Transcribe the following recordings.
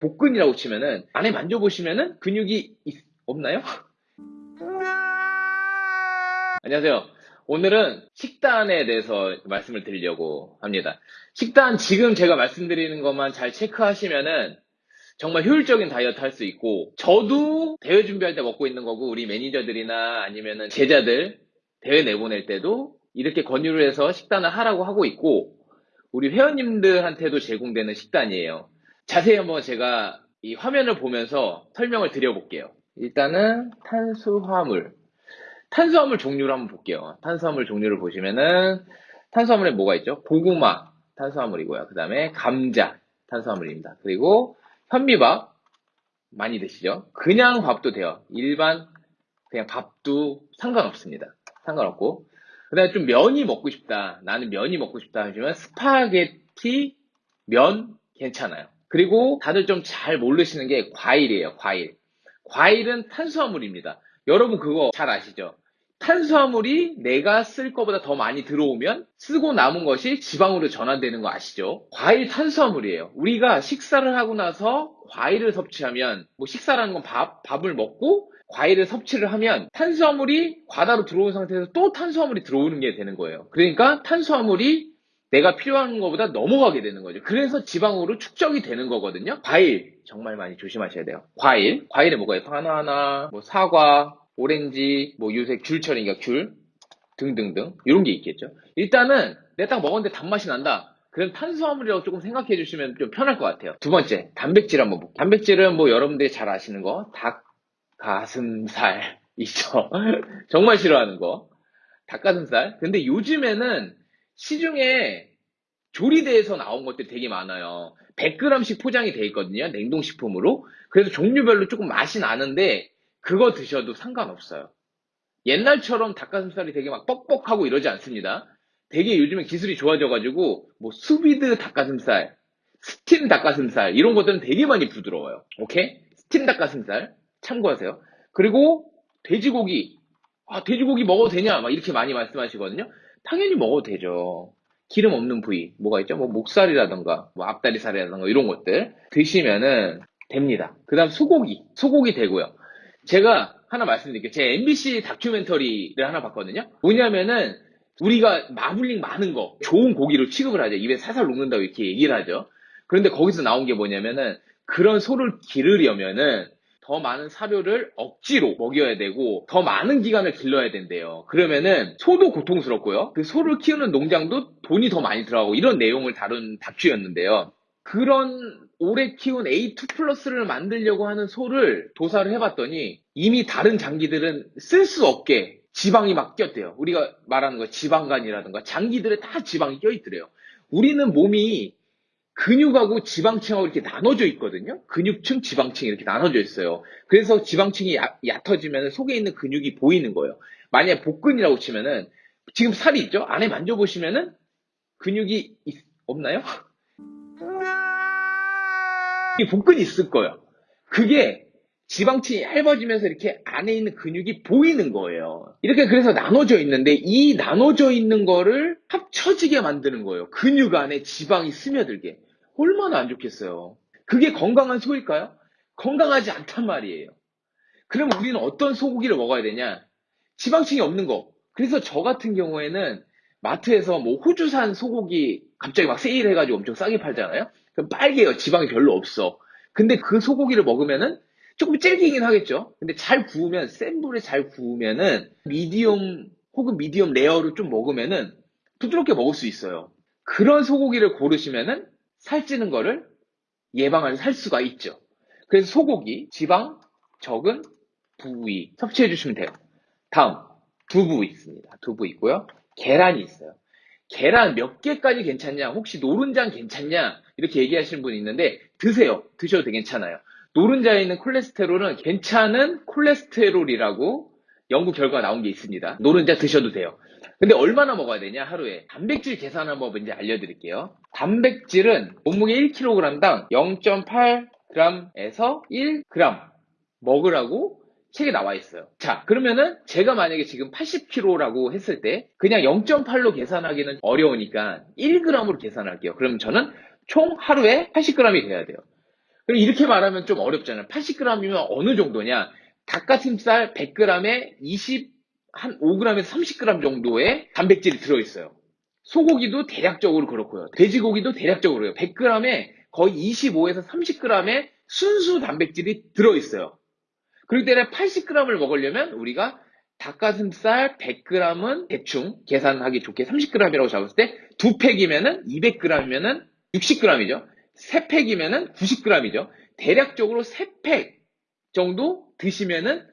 복근이라고 치면은 안에 만져보시면은 근육이 있- 없나요? 안녕하세요. 오늘은 식단에 대해서 말씀을 드리려고 합니다. 식단 지금 제가 말씀드리는 것만 잘 체크하시면은 정말 효율적인 다이어트 할 수 있고 저도 대회 준비할 때 먹고 있는 거고 우리 매니저들이나 아니면은 제자들 대회 내보낼 때도 이렇게 권유를 해서 식단을 하라고 하고 있고 우리 회원님들한테도 제공되는 식단이에요. 자세히 한번 제가 이 화면을 보면서 설명을 드려볼게요. 일단은 탄수화물. 탄수화물 종류를 한번 볼게요. 탄수화물 종류를 보시면은 탄수화물에 뭐가 있죠? 고구마 탄수화물이고요. 그 다음에 감자 탄수화물입니다. 그리고 현미밥 많이 드시죠? 그냥 밥도 돼요. 일반 그냥 밥도 상관없습니다. 상관없고 그 다음에 좀 면이 먹고 싶다. 나는 면이 먹고 싶다 하시면 스파게티 면 괜찮아요. 그리고 다들 좀 잘 모르시는 게 과일이에요. 과일. 과일은 탄수화물입니다. 여러분 그거 잘 아시죠? 탄수화물이 내가 쓸 거보다 더 많이 들어오면 쓰고 남은 것이 지방으로 전환되는 거 아시죠? 과일 탄수화물이에요. 우리가 식사를 하고 나서 과일을 섭취하면 뭐 식사라는 건 밥, 밥을 먹고 과일을 섭취를 하면 탄수화물이 과다로 들어온 상태에서 또 탄수화물이 들어오는 게 되는 거예요. 그러니까 탄수화물이 내가 필요한 것보다 넘어가게 되는 거죠. 그래서 지방으로 축적이 되는 거거든요. 과일 정말 많이 조심하셔야 돼요. 과일, 과일에 뭐가 있어요? 바나나, 뭐 사과, 오렌지, 뭐 요새 귤철이니까 귤 등등등 이런 게 있겠죠. 일단은 내가 딱 먹었는데 단맛이 난다. 그럼 탄수화물이라고 조금 생각해 주시면 좀 편할 것 같아요. 두 번째, 단백질 한번 볼게요. 단백질은 뭐 여러분들이 잘 아시는 거, 닭, 가슴살 있죠. 정말 싫어하는 거. 닭가슴살. 근데 요즘에는 시중에 조리돼서 나온 것들이 되게 많아요. 100g씩 포장이 돼 있거든요. 냉동식품으로. 그래서 종류별로 조금 맛이 나는데 그거 드셔도 상관없어요. 옛날처럼 닭가슴살이 되게 막 뻑뻑하고 이러지 않습니다. 되게 요즘에 기술이 좋아져가지고 뭐 sous vide 닭가슴살, 스팀 닭가슴살 이런 것들은 되게 많이 부드러워요. 오케이? 스팀 닭가슴살 참고하세요. 그리고 돼지고기 아 돼지고기 먹어도 되냐 막 이렇게 많이 말씀하시거든요. 당연히 먹어도 되죠. 기름 없는 부위 뭐가 있죠? 뭐 목살이라던가 뭐 앞다리살이라던가 이런 것들 드시면은 됩니다. 그 다음 소고기 소고기 되고요. 제가 하나 말씀드릴게요. 제 MBC 다큐멘터리를 하나 봤거든요. 뭐냐면은 우리가 마블링 많은 거 좋은 고기로 취급을 하죠. 입에 살살 녹는다고 이렇게 얘기를 하죠. 그런데 거기서 나온 게 뭐냐면은 그런 소를 기르려면은 더 많은 사료를 억지로 먹여야 되고 더 많은 기간을 길러야 된대요. 그러면은 소도 고통스럽고요. 그 소를 키우는 농장도 돈이 더 많이 들어가고 이런 내용을 다룬 다큐였는데요. 그런 오래 키운 A2 플러스를 만들려고 하는 소를 도사를 해봤더니 이미 다른 장기들은 쓸 수 없게 지방이 막 꼈대요. 우리가 말하는 거 지방간이라든가 장기들에 다 지방이 껴있더래요. 우리는 몸이 근육하고 지방층하고 이렇게 나눠져 있거든요. 근육층, 지방층 이렇게 나눠져 있어요. 그래서 지방층이 얕, 얕아지면 속에 있는 근육이 보이는 거예요. 만약에 복근이라고 치면은 지금 살이 있죠? 안에 만져보시면은 근육이 있- 없나요? 이 복근이 있을 거예요. 그게 지방층이 얇아지면서 이렇게 안에 있는 근육이 보이는 거예요. 이렇게 그래서 나눠져 있는데 이 나눠져 있는 거를 합쳐지게 만드는 거예요. 근육 안에 지방이 스며들게. 얼마나 안 좋겠어요. 그게 건강한 소일까요? 건강하지 않단 말이에요. 그럼 우리는 어떤 소고기를 먹어야 되냐? 지방층이 없는 거. 그래서 저 같은 경우에는 마트에서 뭐 호주산 소고기 갑자기 막 세일해가지고 엄청 싸게 팔잖아요? 그럼 빨개요. 지방이 별로 없어. 근데 그 소고기를 먹으면은 조금 질기긴 하겠죠. 근데 잘 구우면, 센 불에 잘 구우면은 medium 혹은 medium rare로 좀 먹으면은 부드럽게 먹을 수 있어요. 그런 소고기를 고르시면은 살찌는 거를 예방할 살 수가 있죠. 그래서 소고기, 지방 적은 부위 섭취해 주시면 돼요. 다음, 두부 있습니다. 두부 있고요. 계란이 있어요. 계란 몇 개까지 괜찮냐? 혹시 노른자는 괜찮냐? 이렇게 얘기하시는 분이 있는데 드세요. 드셔도 되게 괜찮아요. 노른자에 있는 콜레스테롤은 괜찮은 콜레스테롤이라고 연구 결과가 나온 게 있습니다. 노른자 드셔도 돼요. 근데 얼마나 먹어야 되냐 하루에 단백질 계산하는 법 이제 알려드릴게요. 단백질은 몸무게 1kg당 0.8g에서 1g 먹으라고 책에 나와 있어요. 자, 그러면은 제가 만약에 지금 80kg라고 했을 때 그냥 0.8로 계산하기는 어려우니까 1g으로 계산할게요. 그럼 저는 총 하루에 80g이 돼야 돼요. 그럼 이렇게 말하면 좀 어렵잖아요. 80g이면 어느 정도냐? 닭가슴살 100g에 20, 한 5g에서 30g 정도의 단백질이 들어있어요. 소고기도 대략적으로 그렇고요. 돼지고기도 대략적으로요. 100g에 거의 25에서 30g의 순수 단백질이 들어있어요. 그렇기 때문에 80g을 먹으려면 우리가 닭가슴살 100g은 대충 계산하기 좋게 30g이라고 잡았을 때 두 팩이면은 200g이면은 60g이죠. 세 팩이면은 90g이죠. 대략적으로 세 팩 정도 드시면은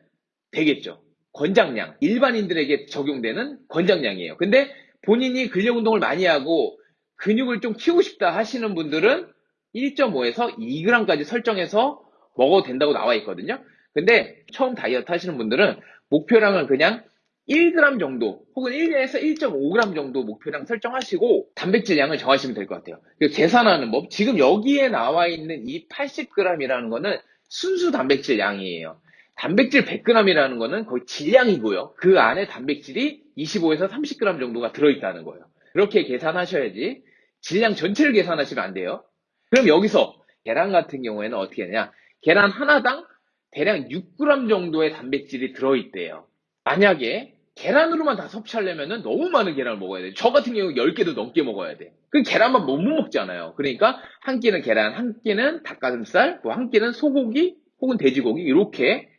되겠죠. 권장량. 일반인들에게 적용되는 권장량이에요. 근데 본인이 근력 운동을 많이 하고 근육을 좀 키우고 싶다 하시는 분들은 1.5에서 2g까지 설정해서 먹어도 된다고 나와 있거든요. 근데 처음 다이어트 하시는 분들은 목표량을 그냥 1g 정도 혹은 1에서 1.5g 정도 목표량 설정하시고 단백질 양을 정하시면 될 것 같아요. 계산하는 법 지금 여기에 나와 있는 이 80g이라는 거는 순수 단백질 양이에요. 단백질 100g이라는 거는 거의 질량이고요. 그 안에 단백질이 25에서 30g 정도가 들어있다는 거예요. 그렇게 계산하셔야지 질량 전체를 계산하시면 안 돼요. 그럼 여기서 계란 같은 경우에는 어떻게 하냐? 계란 하나당 대략 6g 정도의 단백질이 들어있대요. 만약에 계란으로만 다 섭취하려면 너무 많은 계란을 먹어야 돼. 저 같은 경우 10개도 넘게 먹어야 돼. 그 계란만 못 먹잖아요. 그러니까 한 끼는 계란, 한 끼는 닭가슴살, 뭐 한 끼는 소고기 혹은 돼지고기 이렇게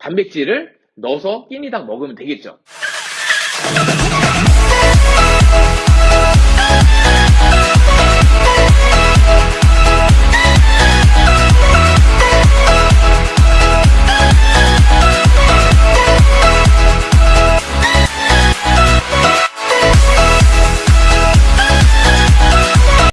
단백질을 넣어서 끼니당 먹으면 되겠죠.